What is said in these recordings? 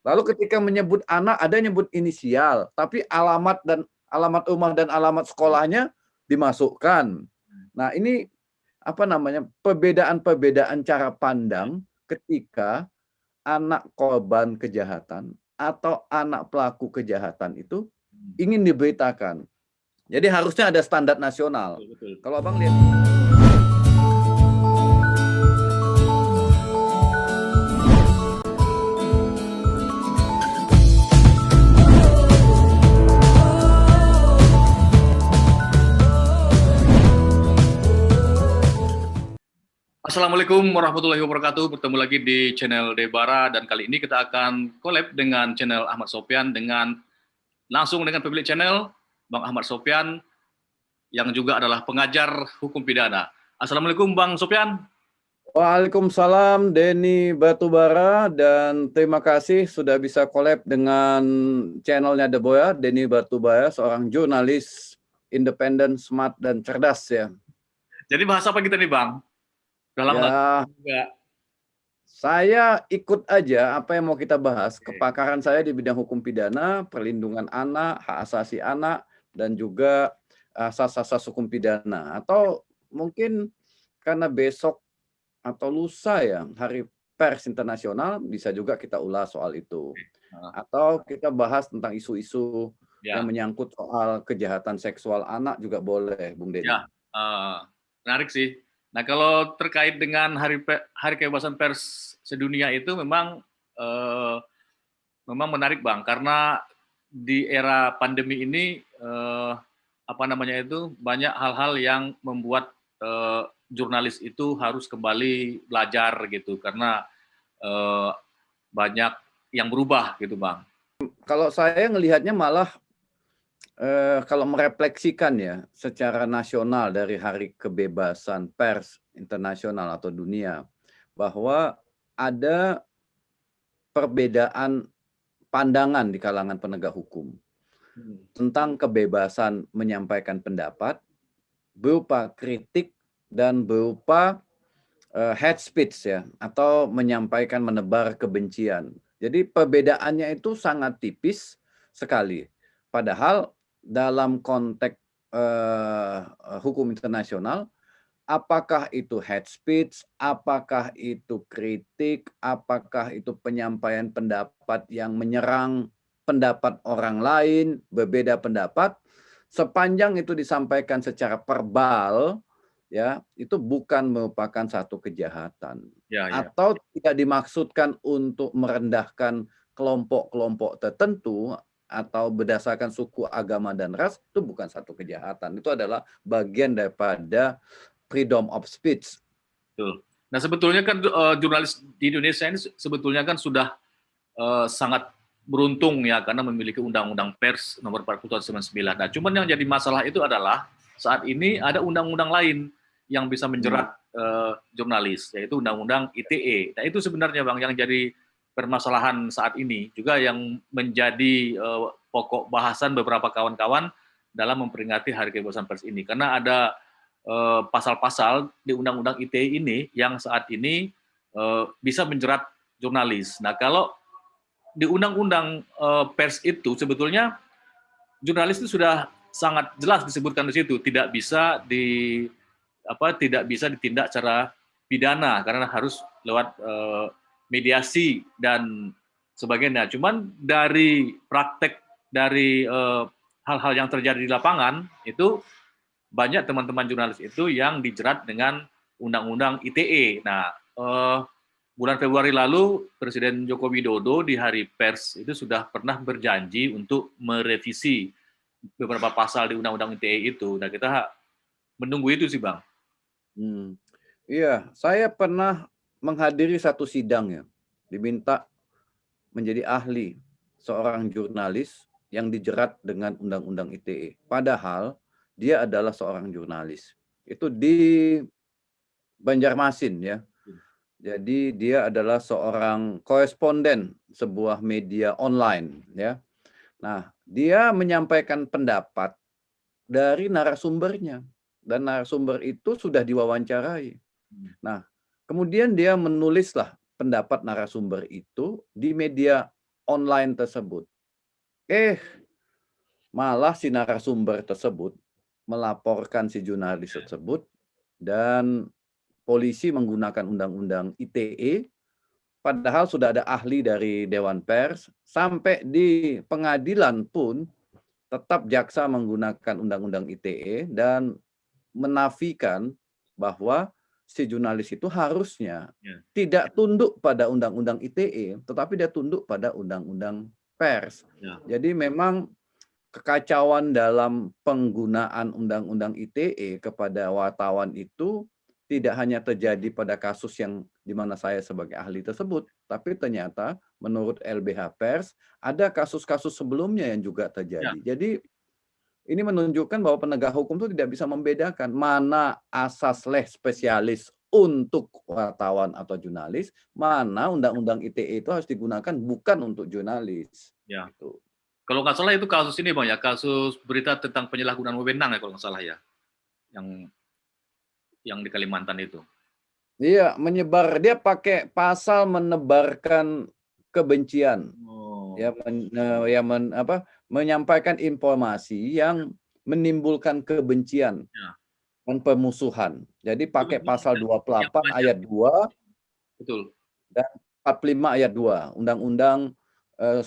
Lalu ketika menyebut anak ada nyebut inisial, tapi alamat dan alamat rumah dan alamat sekolahnya dimasukkan. Nah, ini apa namanya? perbedaan-perbedaan cara pandang ketika anak korban kejahatan atau anak pelaku kejahatan itu ingin diberitakan. Jadi harusnya ada standar nasional. Kalau Abang lihat Assalamualaikum warahmatullahi wabarakatuh. Bertemu lagi di channel Debara dan kali ini kita akan collab dengan channel Ahmad Sopian dengan langsung dengan pemilik channel Bang Ahmad Sopian yang juga adalah pengajar hukum pidana. Assalamualaikum Bang Sopian. Waalaikumsalam Denny Batubara dan terima kasih sudah bisa collab dengan channelnya Deboya, Denny Batubara, seorang jurnalis independen, smart, dan cerdas ya. Jadi bahasa apa kita nih Bang? Dalam ya, Saya ikut aja apa yang mau kita bahas. Kepakaran saya di bidang hukum pidana, perlindungan anak, hak asasi anak, dan juga asas-asas hukum pidana. Atau mungkin karena besok atau lusa ya, hari pers internasional, bisa juga kita ulas soal itu. Atau kita bahas tentang isu-isu ya. yang menyangkut soal kejahatan seksual anak juga boleh, Bung Deddy. Ya, uh, menarik sih Nah, kalau terkait dengan Hari Hari Kebebasan Pers sedunia itu memang eh, memang menarik, Bang, karena di era pandemi ini eh, apa namanya itu banyak hal-hal yang membuat eh, jurnalis itu harus kembali belajar gitu karena eh, banyak yang berubah gitu, Bang. Kalau saya ngelihatnya malah Eh, kalau merefleksikan ya secara nasional dari Hari Kebebasan Pers Internasional atau dunia bahwa ada perbedaan pandangan di kalangan penegak hukum hmm. tentang kebebasan menyampaikan pendapat berupa kritik dan berupa uh, head speech ya atau menyampaikan menebar kebencian. Jadi perbedaannya itu sangat tipis sekali. Padahal dalam konteks uh, hukum internasional, apakah itu head speech, apakah itu kritik, apakah itu penyampaian pendapat yang menyerang pendapat orang lain, berbeda pendapat, sepanjang itu disampaikan secara verbal, ya itu bukan merupakan satu kejahatan ya, ya. atau tidak dimaksudkan untuk merendahkan kelompok-kelompok tertentu atau berdasarkan suku, agama, dan ras, itu bukan satu kejahatan. Itu adalah bagian daripada freedom of speech. Betul. Nah sebetulnya kan uh, jurnalis di Indonesia ini sebetulnya kan sudah uh, sangat beruntung ya karena memiliki undang-undang pers nomor 40 tahun 99. Nah cuman yang jadi masalah itu adalah saat ini ada undang-undang lain yang bisa menjerat uh, jurnalis yaitu undang-undang ITE. Nah itu sebenarnya bang yang jadi permasalahan saat ini juga yang menjadi uh, pokok bahasan beberapa kawan-kawan dalam memperingati Hari Kebebasan Pers ini karena ada eh, pasal-pasal uh, di Undang-Undang ITE ini yang saat ini uh, bisa menjerat jurnalis. Nah kalau di Undang-Undang uh, Pers itu sebetulnya jurnalis itu sudah sangat jelas disebutkan di situ tidak bisa di apa tidak bisa ditindak secara pidana karena harus lewat uh, mediasi dan sebagainya. Cuman dari praktek dari eh, hal-hal yang terjadi di lapangan itu banyak teman-teman jurnalis itu yang dijerat dengan undang-undang ITE. Nah, uh, bulan Februari lalu Presiden Joko Widodo di Hari Pers itu sudah pernah berjanji untuk merevisi beberapa pasal di undang-undang ITE itu. Nah, kita menunggu itu sih, Bang. Hmm. Iya, saya pernah menghadiri satu sidang ya, diminta menjadi ahli seorang jurnalis yang dijerat dengan undang-undang ITE. Padahal dia adalah seorang jurnalis. Itu di Banjarmasin ya. Jadi dia adalah seorang koresponden sebuah media online ya. Nah, dia menyampaikan pendapat dari narasumbernya dan narasumber itu sudah diwawancarai. Nah, Kemudian dia menulislah pendapat narasumber itu di media online tersebut. Eh, malah si narasumber tersebut melaporkan si jurnalis tersebut dan polisi menggunakan undang-undang ITE padahal sudah ada ahli dari Dewan Pers sampai di pengadilan pun tetap jaksa menggunakan undang-undang ITE dan menafikan bahwa si jurnalis itu harusnya ya. tidak tunduk pada undang-undang ITE, tetapi dia tunduk pada undang-undang pers. Ya. Jadi memang kekacauan dalam penggunaan undang-undang ITE kepada wartawan itu tidak hanya terjadi pada kasus yang di mana saya sebagai ahli tersebut, tapi ternyata menurut LBH Pers ada kasus-kasus sebelumnya yang juga terjadi. Ya. Jadi ini menunjukkan bahwa penegak hukum itu tidak bisa membedakan mana asas leh spesialis untuk wartawan atau jurnalis, mana undang-undang ITE itu harus digunakan bukan untuk jurnalis. Ya. Gitu. Kalau nggak salah itu kasus ini bang ya, kasus berita tentang penyalahgunaan wewenang ya kalau nggak salah ya, yang yang di Kalimantan itu. Iya, menyebar dia pakai pasal menebarkan kebencian. Oh. Ya, men, eh, ya men, apa menyampaikan informasi yang menimbulkan kebencian ya. dan pemusuhan. Jadi pakai pasal 28 ayat 2 Betul. dan 45 ayat 2 Undang-Undang eh,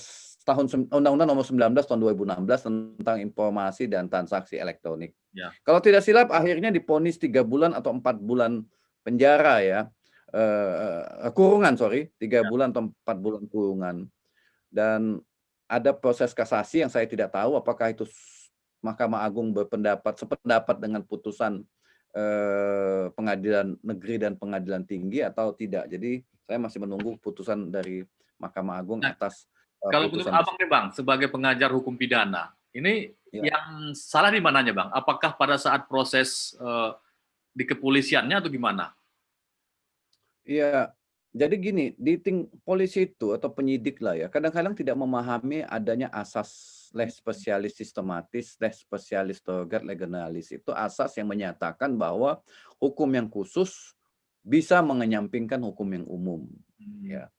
tahun Undang-Undang nomor 19 tahun 2016 tentang informasi dan transaksi elektronik. Ya. Kalau tidak silap akhirnya diponis tiga bulan atau empat bulan penjara ya. Uh, kurungan sorry tiga ya. bulan atau empat bulan kurungan dan ada proses kasasi yang saya tidak tahu apakah itu Mahkamah Agung berpendapat sependapat dengan putusan eh, pengadilan negeri dan pengadilan tinggi atau tidak. Jadi saya masih menunggu putusan dari Mahkamah Agung nah, atas eh, kalau menurut Abang nih Bang sebagai pengajar hukum pidana, ini ya. yang salah di mananya Bang? Apakah pada saat proses eh, di kepolisiannya atau gimana? Iya, jadi gini, di ting polisi itu atau penyidik lah ya, kadang-kadang tidak memahami adanya asas les spesialis sistematis, les spesialis togat legenalis. Itu asas yang menyatakan bahwa hukum yang khusus bisa mengenyampingkan hukum yang umum. Hmm. Ya.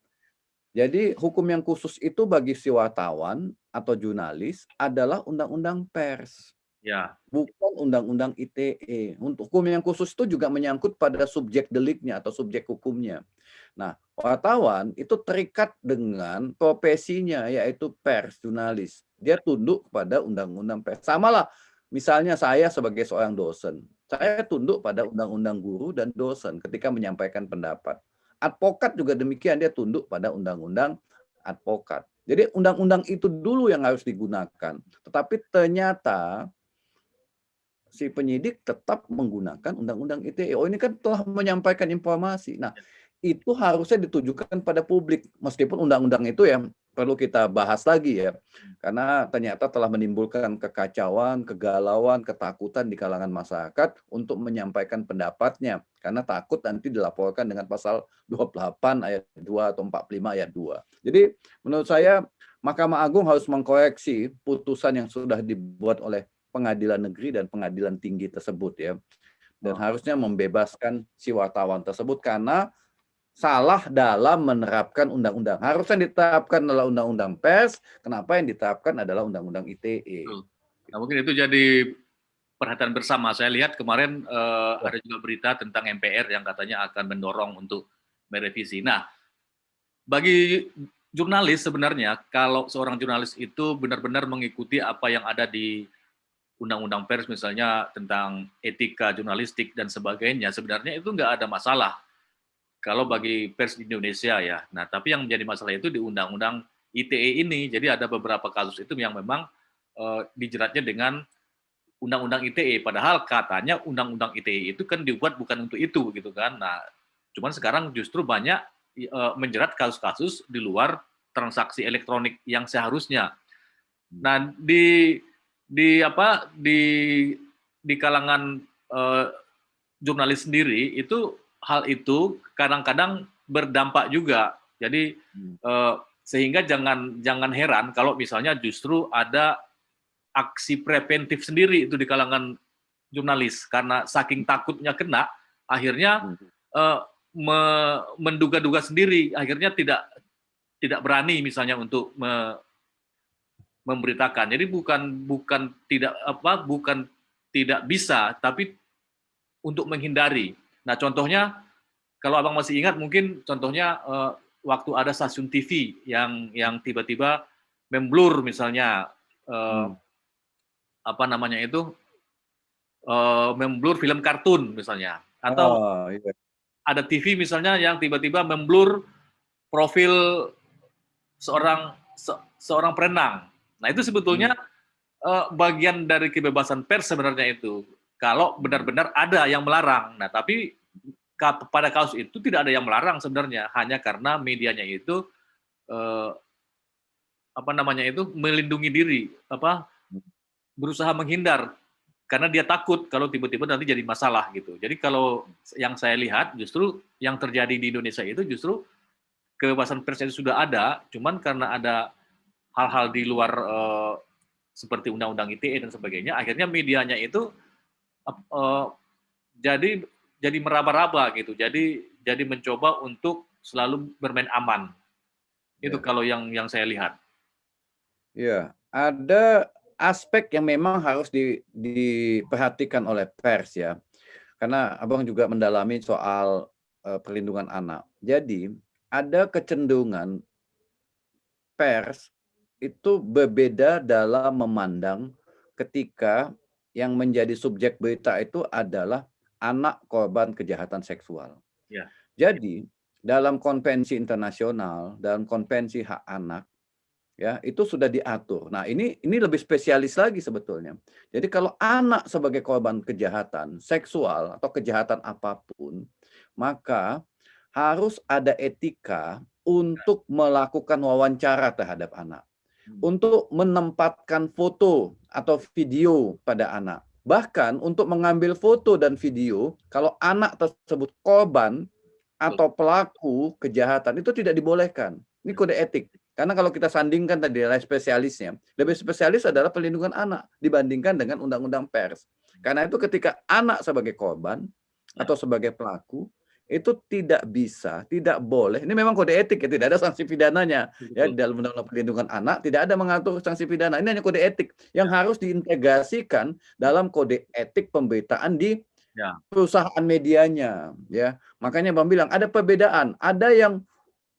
Jadi hukum yang khusus itu bagi si wartawan atau jurnalis adalah undang-undang pers. Ya. Bukan undang-undang ITE. Untuk hukum yang khusus itu juga menyangkut pada subjek deliknya atau subjek hukumnya. Nah, wartawan itu terikat dengan profesinya yaitu pers, jurnalis. Dia tunduk pada undang-undang pers. Sama lah, misalnya saya sebagai seorang dosen. Saya tunduk pada undang-undang guru dan dosen ketika menyampaikan pendapat. Advokat juga demikian, dia tunduk pada undang-undang advokat. Jadi undang-undang itu dulu yang harus digunakan. Tetapi ternyata si penyidik tetap menggunakan undang-undang ITE. Oh ini kan telah menyampaikan informasi. Nah ya. itu harusnya ditujukan pada publik meskipun undang-undang itu ya perlu kita bahas lagi ya karena ternyata telah menimbulkan kekacauan, kegalauan, ketakutan di kalangan masyarakat untuk menyampaikan pendapatnya karena takut nanti dilaporkan dengan pasal 28 ayat 2 atau 45 ayat 2. Jadi menurut saya Mahkamah Agung harus mengkoreksi putusan yang sudah dibuat oleh pengadilan negeri dan pengadilan tinggi tersebut ya. Dan oh. harusnya membebaskan si wartawan tersebut karena salah dalam menerapkan undang-undang. Harusnya diterapkan adalah undang-undang pers, kenapa yang diterapkan adalah undang-undang ITE. Nah, mungkin itu jadi perhatian bersama. Saya lihat kemarin uh, ada juga berita tentang MPR yang katanya akan mendorong untuk merevisi. Nah, bagi jurnalis sebenarnya kalau seorang jurnalis itu benar-benar mengikuti apa yang ada di undang-undang pers misalnya tentang etika jurnalistik dan sebagainya, sebenarnya itu nggak ada masalah kalau bagi pers di Indonesia ya. Nah, tapi yang menjadi masalah itu di undang-undang ITE ini. Jadi ada beberapa kasus itu yang memang uh, dijeratnya dengan undang-undang ITE. Padahal katanya undang-undang ITE itu kan dibuat bukan untuk itu gitu kan. Nah, cuman sekarang justru banyak uh, menjerat kasus-kasus di luar transaksi elektronik yang seharusnya. Nah, di di apa di di kalangan uh, jurnalis sendiri itu hal itu kadang-kadang berdampak juga. Jadi uh, sehingga jangan jangan heran kalau misalnya justru ada aksi preventif sendiri itu di kalangan jurnalis. Karena saking takutnya kena akhirnya uh, me, menduga-duga sendiri. Akhirnya tidak tidak berani misalnya untuk me, memberitakan. Jadi bukan bukan tidak apa bukan tidak bisa, tapi untuk menghindari. Nah contohnya kalau abang masih ingat mungkin contohnya uh, waktu ada stasiun TV yang yang tiba-tiba memblur misalnya uh, hmm. apa namanya itu uh, memblur film kartun misalnya atau oh, iya. ada TV misalnya yang tiba-tiba memblur profil seorang se, seorang perenang. Nah itu sebetulnya hmm. uh, bagian dari kebebasan pers sebenarnya itu. Kalau benar-benar ada yang melarang. Nah tapi pada kasus itu tidak ada yang melarang sebenarnya, hanya karena medianya itu uh, apa namanya itu melindungi diri, apa berusaha menghindar karena dia takut kalau tiba-tiba nanti jadi masalah gitu. Jadi kalau yang saya lihat justru yang terjadi di Indonesia itu justru kebebasan pers itu sudah ada, cuman karena ada hal-hal di luar uh, seperti undang-undang ITE dan sebagainya, akhirnya medianya itu uh, jadi jadi meraba-raba gitu. Jadi jadi mencoba untuk selalu bermain aman. Itu ya. kalau yang yang saya lihat. Ya, ada aspek yang memang harus di, diperhatikan oleh pers ya. Karena Abang juga mendalami soal uh, perlindungan anak. Jadi ada kecenderungan pers itu berbeda dalam memandang ketika yang menjadi subjek berita itu adalah anak korban kejahatan seksual. Ya. Jadi dalam konvensi internasional, dalam konvensi hak anak, ya itu sudah diatur. Nah ini ini lebih spesialis lagi sebetulnya. Jadi kalau anak sebagai korban kejahatan seksual atau kejahatan apa pun, maka harus ada etika untuk melakukan wawancara terhadap anak. Untuk menempatkan foto atau video pada anak. Bahkan untuk mengambil foto dan video, kalau anak tersebut korban atau pelaku kejahatan itu tidak dibolehkan. Ini kode etik. Karena kalau kita sandingkan tadi adalah spesialisnya, lebih spesialis adalah perlindungan anak dibandingkan dengan undang-undang pers. Karena itu ketika anak sebagai korban ya. atau sebagai pelaku itu tidak bisa, tidak boleh. Ini memang kode etik ya, tidak ada sanksi pidananya. Ya di dalam undang-undang perlindungan anak tidak ada mengatur sanksi pidana. Ini hanya kode etik yang harus diintegrasikan dalam kode etik pemberitaan di ya. perusahaan medianya. Ya, makanya Bang bilang ada perbedaan. Ada yang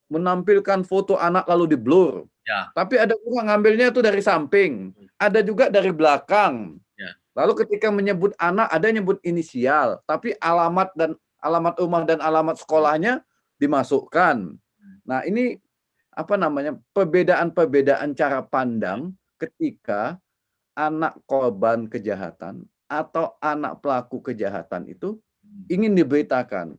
menampilkan foto anak lalu di blur. Ya. Tapi ada juga ngambilnya itu dari samping, ada juga dari belakang. Ya. Lalu ketika menyebut anak ada nyebut inisial, tapi alamat dan alamat rumah dan alamat sekolahnya dimasukkan. Nah, ini apa namanya? perbedaan-perbedaan cara pandang ketika anak korban kejahatan atau anak pelaku kejahatan itu ingin diberitakan.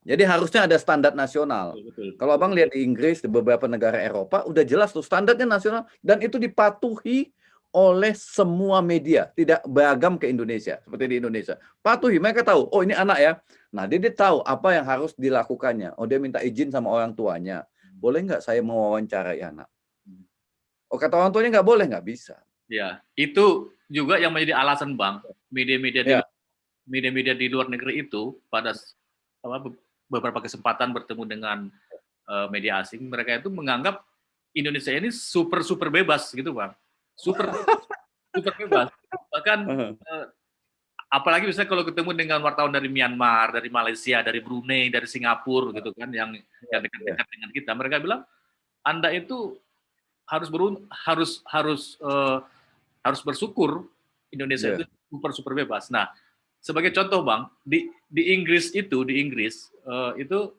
Jadi harusnya ada standar nasional. Betul, Kalau abang lihat di Inggris, di beberapa negara Eropa, udah jelas tuh standarnya nasional dan itu dipatuhi oleh semua media, tidak beragam ke Indonesia seperti di Indonesia. Patuhi, mereka tahu, oh ini anak ya. Nah dia, dia tahu apa yang harus dilakukannya. Oh dia minta izin sama orang tuanya. Boleh nggak saya mewawancarai anak? Oh kata orang tuanya nggak boleh, nggak bisa. Ya, itu juga yang menjadi alasan bang media-media ya. media-media di luar negeri itu pada apa, beberapa kesempatan bertemu dengan uh, media asing, mereka itu menganggap Indonesia ini super super bebas gitu bang, super super bebas. Bahkan uh, apalagi misalnya kalau ketemu dengan wartawan dari Myanmar, dari Malaysia, dari Brunei, dari Singapura gitu kan, yang yang dekat-dekat dengan kita, mereka bilang anda itu harus berun harus harus uh, harus bersyukur Indonesia yeah. itu super super bebas. Nah, sebagai contoh bang, di di Inggris itu di Inggris uh, itu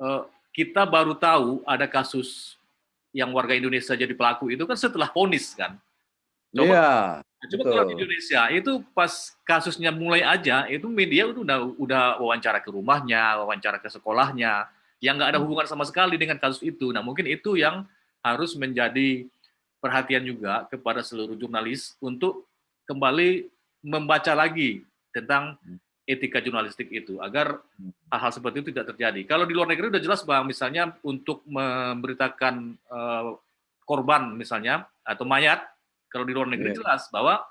uh, kita baru tahu ada kasus yang warga Indonesia jadi pelaku itu kan setelah ponis kan. Coba, iya. Coba kalau di Indonesia itu pas kasusnya mulai aja itu media itu udah udah wawancara ke rumahnya, wawancara ke sekolahnya, yang nggak ada hmm. hubungan sama sekali dengan kasus itu. Nah mungkin itu yang harus menjadi perhatian juga kepada seluruh jurnalis untuk kembali membaca lagi tentang hmm. etika jurnalistik itu agar hmm. hal-hal seperti itu tidak terjadi. Kalau di luar negeri sudah jelas bang, misalnya untuk memberitakan uh, korban misalnya atau mayat, kalau di luar negeri yeah. jelas bahwa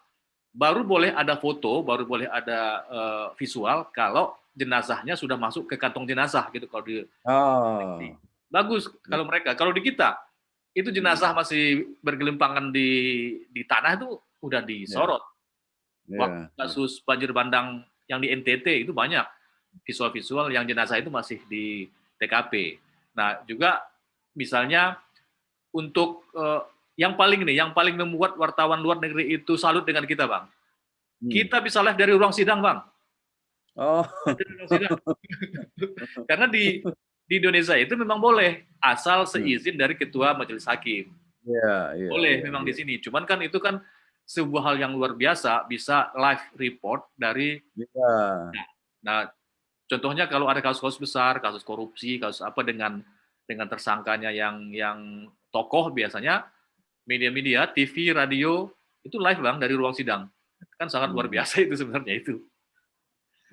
baru boleh ada foto, baru boleh ada uh, visual kalau jenazahnya sudah masuk ke kantong jenazah gitu kalau di oh. bagus kalau mereka. Kalau di kita itu jenazah masih bergelimpangan di di tanah itu udah disorot. Ya. Waktu Ya. kasus banjir bandang yang di NTT itu banyak visual-visual yang jenazah itu masih di TKP. Nah, juga misalnya untuk eh, yang paling nih, yang paling membuat wartawan luar negeri itu salut dengan kita, Bang. Hmm. Kita bisa live dari ruang sidang, Bang. Oh, ruang sidang. Karena di di Indonesia itu memang boleh asal seizin dari ketua majelis hakim. iya, iya. Boleh iya, memang iya. di sini. Cuman kan itu kan sebuah hal yang luar biasa bisa live report dari Iya. Nah, contohnya kalau ada kasus-kasus besar, kasus korupsi, kasus apa dengan dengan tersangkanya yang yang tokoh biasanya media-media, TV, radio itu live bang dari ruang sidang. Kan sangat luar Hmm. biasa itu sebenarnya itu.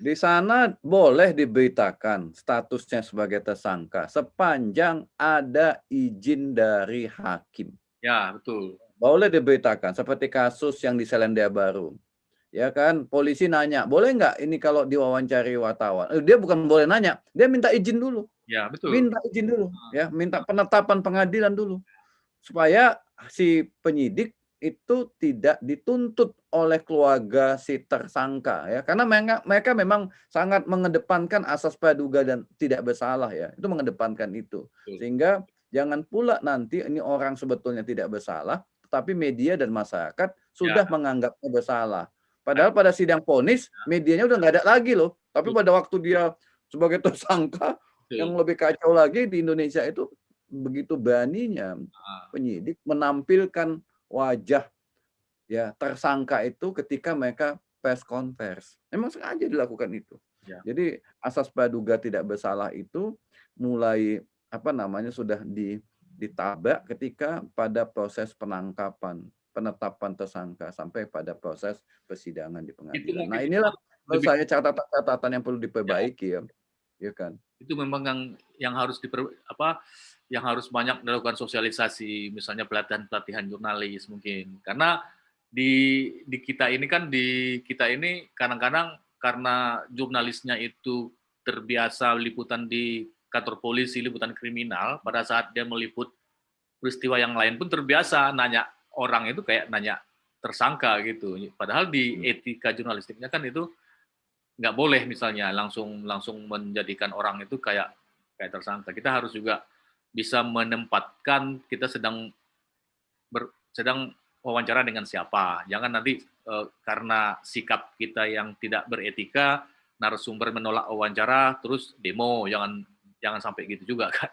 Di sana boleh diberitakan statusnya sebagai tersangka sepanjang ada izin dari hakim. Ya betul. Boleh diberitakan seperti kasus yang di Selandia Baru. Ya kan, polisi nanya, boleh nggak ini kalau diwawancari wartawan? Eh, dia bukan boleh nanya, dia minta izin dulu. Ya betul. Minta izin dulu, ya, minta penetapan pengadilan dulu. Supaya si penyidik itu tidak dituntut oleh keluarga si tersangka ya. Karena mereka mereka memang sangat mengedepankan asas praduga dan tidak bersalah ya. Itu mengedepankan itu. Sehingga jangan pula nanti ini orang sebetulnya tidak bersalah tetapi media dan masyarakat sudah menganggapnya bersalah. Padahal pada sidang ponis medianya udah nggak ada lagi loh. Tapi pada waktu dia sebagai tersangka yang lebih kacau lagi di Indonesia itu begitu beraninya Ah, penyidik menampilkan wajah ya tersangka itu ketika mereka press conference. Memang sengaja dilakukan itu. Ya. Jadi asas praduga tidak bersalah itu mulai apa namanya sudah di ditabrak ketika pada proses penangkapan, penetapan tersangka sampai pada proses persidangan di pengadilan. Nah, inilah menurut saya catatan-catatan yang perlu diperbaiki ya. Ya kan? itu memang yang yang harus diper, apa yang harus banyak dilakukan sosialisasi misalnya pelatihan pelatihan jurnalis mungkin karena di di kita ini kan di kita ini kadang-kadang karena jurnalisnya itu terbiasa liputan di kantor polisi liputan kriminal pada saat dia meliput peristiwa yang lain pun terbiasa nanya orang itu kayak nanya tersangka gitu padahal di Hmm. etika jurnalistiknya kan itu nggak boleh misalnya langsung langsung menjadikan orang itu kayak kayak tersangka. Kita harus juga bisa menempatkan kita sedang ber, sedang wawancara dengan siapa. Jangan nanti eh, karena sikap kita yang tidak beretika narasumber menolak wawancara terus demo. Jangan jangan sampai gitu juga kan.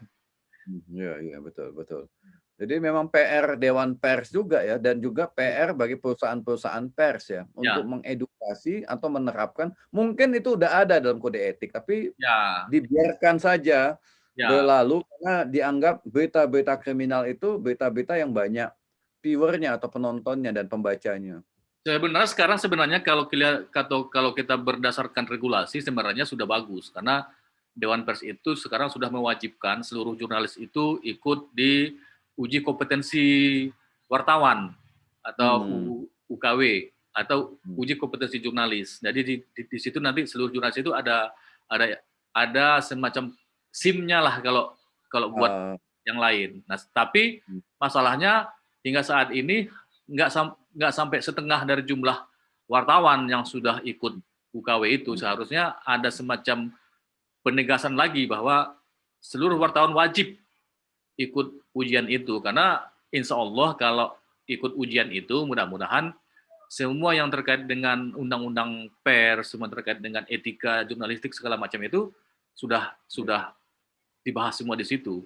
Iya, iya betul, betul. Jadi memang PR Dewan Pers juga ya dan juga PR bagi perusahaan-perusahaan pers ya untuk mengedukasi atau menerapkan. Mungkin itu udah ada dalam kode etik, tapi Ya, dibiarkan saja ya, berlalu karena dianggap berita-berita kriminal itu berita-berita yang banyak viewernya atau penontonnya dan pembacanya. sebenarnya sekarang sebenarnya kalau kita kalau kita berdasarkan regulasi sebenarnya sudah bagus karena Dewan Pers itu sekarang sudah mewajibkan seluruh jurnalis itu ikut di uji kompetensi wartawan atau Hmm. UKW atau Hmm. uji kompetensi jurnalis. Jadi di, di, di situ nanti seluruh jurnalis itu ada ada ada semacam SIM-nya lah kalau kalau buat Ah, yang lain. Nah, tapi Hmm. masalahnya hingga saat ini nggak sam nggak sampai setengah dari jumlah wartawan yang sudah ikut UKW itu Hmm. seharusnya ada semacam penegasan lagi bahwa seluruh wartawan wajib ikut ujian itu karena insya Allah kalau ikut ujian itu mudah-mudahan semua yang terkait dengan undang-undang pers, semua terkait dengan etika jurnalistik segala macam itu sudah sudah dibahas semua di situ.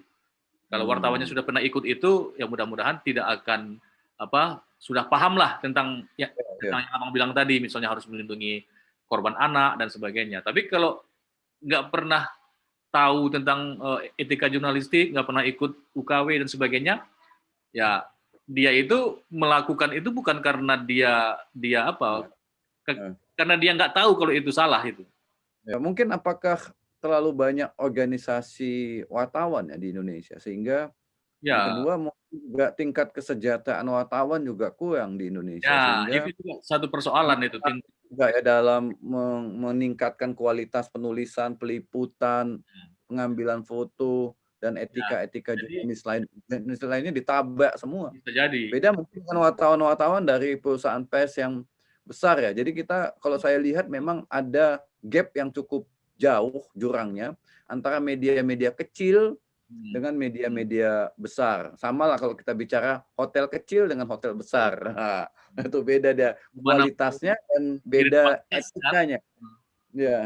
Kalau Hmm. wartawannya sudah pernah ikut itu, ya mudah-mudahan tidak akan apa sudah paham lah tentang ya, ya. tentang yang abang bilang tadi, misalnya harus melindungi korban anak dan sebagainya. Tapi kalau nggak pernah tahu tentang eh, etika jurnalistik, nggak pernah ikut UKW dan sebagainya, ya dia itu melakukan itu bukan karena dia dia apa, ke- Ya. karena dia nggak tahu kalau itu salah itu. Ya, mungkin apakah terlalu banyak organisasi wartawan ya di Indonesia sehingga Ya, kedua mungkin juga tingkat kesejahteraan wartawan juga kurang di Indonesia ya sehingga itu juga satu persoalan itu. Juga ya dalam meningkatkan kualitas penulisan, peliputan, pengambilan foto dan Ya, etika-etika jadi jurnalis lain jurnalis lainnya ditabrak semua. Bisa jadi. Beda mungkin dengan wartawan-wartawan dari perusahaan pers yang besar ya. Jadi kita kalau saya lihat memang ada gap yang cukup jauh jurangnya antara media-media kecil Hmm. dengan media-media besar. Sama lah kalau kita bicara hotel kecil dengan hotel besar. Nah, itu beda dia kualitasnya dan beda kan. etikanya. Hmm. Ya,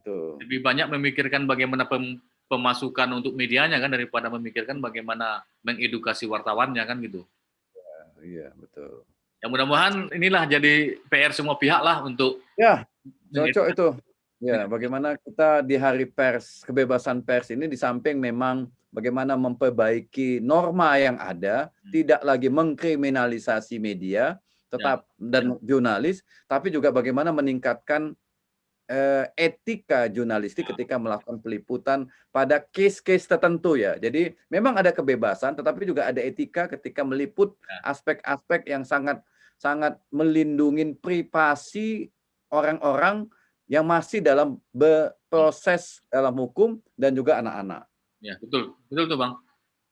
tuh. Lebih banyak memikirkan bagaimana pem- pemasukan untuk medianya kan daripada memikirkan bagaimana mengedukasi wartawannya kan gitu. Iya, betul. Ya mudah-mudahan inilah jadi PR semua pihak lah untuk Ya, cocok itu. Ya, bagaimana kita di hari pers, kebebasan pers ini di samping memang bagaimana memperbaiki norma yang ada, Hmm. tidak lagi mengkriminalisasi media, tetap dan jurnalis, tapi juga bagaimana meningkatkan eh, etika jurnalistik ketika melakukan peliputan pada case-case tertentu ya. Jadi memang ada kebebasan, tetapi juga ada etika ketika meliput aspek-aspek yang sangat sangat melindungi privasi orang-orang yang masih dalam berproses dalam hukum dan juga anak-anak. Ya betul, betul tuh bang.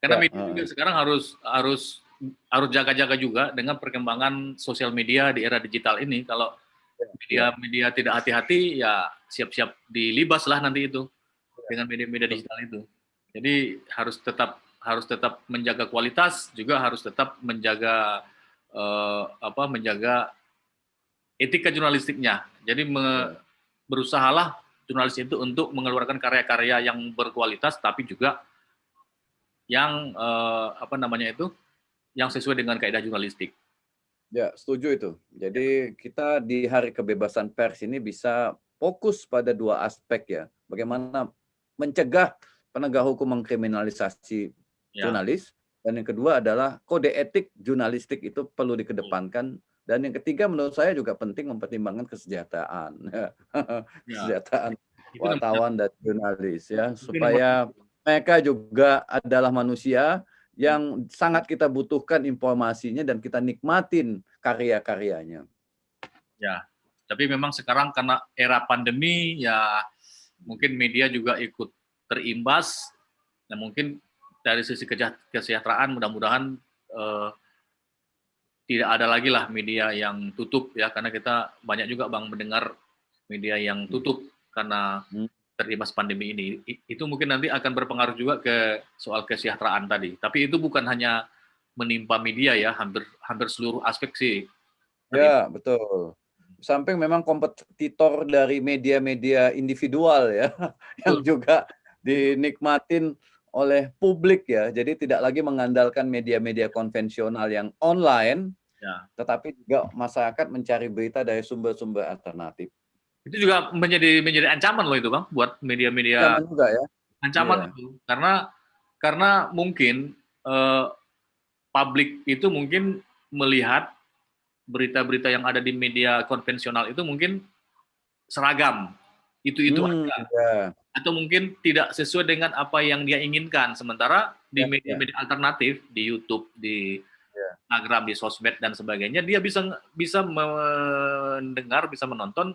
Karena Ya, media uh. juga sekarang harus harus harus jaga-jaga juga dengan perkembangan sosial media di era digital ini. Kalau media-media tidak hati-hati, ya siap-siap dilibas lah nanti itu dengan media-media digital itu. Jadi harus tetap harus tetap menjaga kualitas, juga harus tetap menjaga eh, apa menjaga etika jurnalistiknya. Jadi me- berusahalah jurnalis itu untuk mengeluarkan karya-karya yang berkualitas, tapi juga yang eh, apa namanya itu, yang sesuai dengan kaidah jurnalistik. Ya, setuju itu. Jadi kita di Hari Kebebasan Pers ini bisa fokus pada dua aspek ya. Bagaimana mencegah penegak hukum mengkriminalisasi Ya. jurnalis dan yang kedua adalah kode etik jurnalistik itu perlu dikedepankan dan yang ketiga menurut saya juga penting mempertimbangkan kesejahteraan Ya. kesejahteraan nomor wartawan dan jurnalis ya supaya mereka juga adalah manusia yang sangat kita butuhkan informasinya dan kita nikmatin karya-karyanya. Ya, tapi memang sekarang karena era pandemi ya mungkin media juga ikut terimbas. Nah mungkin dari sisi kesejahteraan mudah-mudahan eh, tidak ada lagi lah media yang tutup ya karena kita banyak juga bang mendengar media yang tutup karena Hmm. terimbas pandemi ini. Itu mungkin nanti akan berpengaruh juga ke soal kesejahteraan tadi. Tapi itu bukan hanya menimpa media ya, hampir hampir seluruh aspek sih. Ya, betul. Samping memang kompetitor dari media-media individual ya, yang juga dinikmatin oleh publik ya. Jadi tidak lagi mengandalkan media-media konvensional yang online, Ya. tetapi juga masyarakat mencari berita dari sumber-sumber alternatif. itu juga menjadi menjadi ancaman loh itu bang buat media-media Zaman juga ya. ancaman Iya. itu karena karena mungkin eh, publik itu mungkin melihat berita-berita yang ada di media konvensional itu mungkin seragam itu itu Hmm, aja ya. atau mungkin tidak sesuai dengan apa yang dia inginkan sementara di Ya, media-media alternatif di YouTube di Ya. Instagram di sosmed dan sebagainya dia bisa bisa mendengar bisa menonton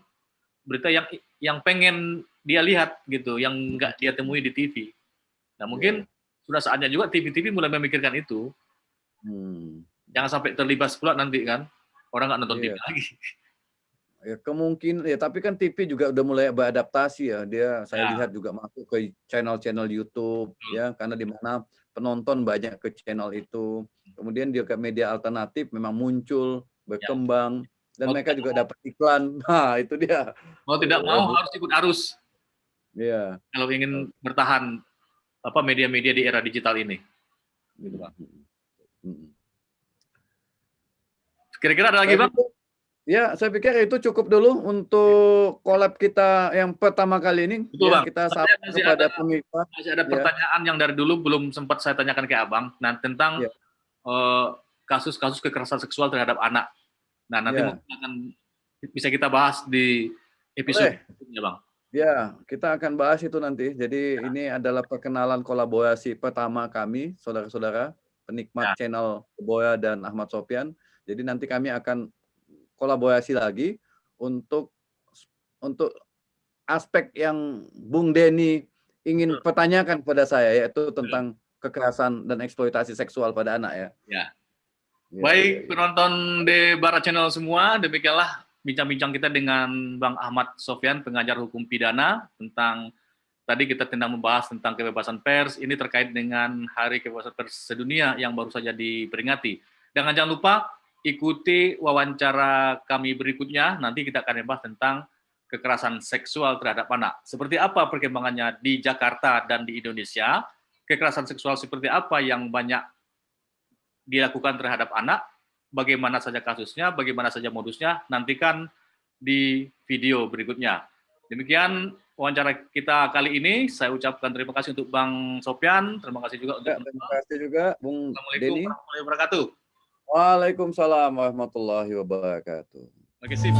berita yang yang pengen dia lihat gitu yang nggak dia temui di TV nah mungkin sudah saatnya juga TV-TV mulai memikirkan itu Hmm. jangan sampai terlibat pula nanti kan orang nggak nonton Iya. TV lagi Ya kemungkinan ya tapi kan TV juga udah mulai beradaptasi ya. Dia saya Ya. lihat juga masuk ke channel-channel YouTube Hmm. ya karena di mana penonton banyak ke channel itu. Kemudian dia ke media alternatif memang muncul, berkembang dan Mau mereka juga dapat iklan. Nah, itu dia. mau tidak mau harus ikut arus Iya. kalau ingin bertahan apa media-media di era digital ini gitu bang kira-kira ada lagi bang Ya, saya pikir itu cukup dulu untuk collab kita yang pertama kali ini. Betul, ya, Bang. kita masih kepada ada- pemirsa. masih ada Ya. pertanyaan yang dari dulu belum sempat saya tanyakan ke abang nah tentang Ya. eh, kasus-kasus kekerasan seksual terhadap anak nah nanti Ya. mungkin akan bisa kita bahas di episode berikutnya bang Ya, kita akan bahas itu nanti. Jadi ini adalah perkenalan kolaborasi pertama kami, saudara-saudara, penikmat channel Boya dan Ahmad Sofian. Jadi nanti kami akan kolaborasi lagi untuk untuk aspek yang Bung Denny ingin pertanyakan kepada saya yaitu tentang kekerasan dan eksploitasi seksual pada anak ya. Ya. Ya, Baik ya, ya. penonton di Barat Channel semua, demikianlah bincang-bincang kita dengan Bang Ahmad Sofyan, pengajar hukum pidana tentang tadi kita tentang membahas tentang kebebasan pers. Ini terkait dengan Hari Kebebasan Pers Sedunia yang baru saja diperingati. Dan jangan lupa ikuti wawancara kami berikutnya. Nanti kita akan membahas tentang kekerasan seksual terhadap anak. Seperti apa perkembangannya di Jakarta dan di Indonesia? Kekerasan seksual seperti apa yang banyak dilakukan terhadap anak, bagaimana saja kasusnya, bagaimana saja modusnya, nantikan di video berikutnya. Demikian wawancara kita kali ini. Saya ucapkan terima kasih untuk Bang Sopyan, terima kasih juga untuk Ya, terima kasih juga Bung Assalamualaikum warahmatullahi wabarakatuh. Waalaikumsalam warahmatullahi wabarakatuh. Oke, sip.